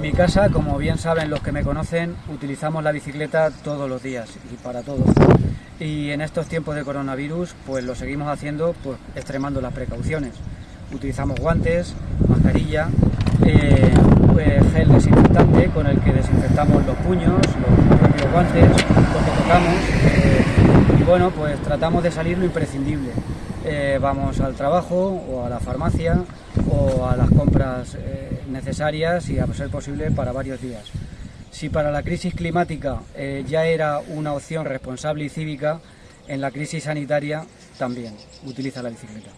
mi casa, como bien saben los que me conocen, utilizamos la bicicleta todos los días y para todos. Y en estos tiempos de coronavirus, pues lo seguimos haciendo pues extremando las precauciones. Utilizamos guantes, mascarilla, eh, pues, gel desinfectante con el que desinfectamos los puños, los propios guantes, los que tocamos. eh, y bueno, pues tratamos de salir lo imprescindible. Eh, vamos al trabajo o a la farmacia o a las compras eh, necesarias y a ser posible para varios días. Si para la crisis climática eh, ya era una opción responsable y cívica, en la crisis sanitaria también utiliza la bicicleta.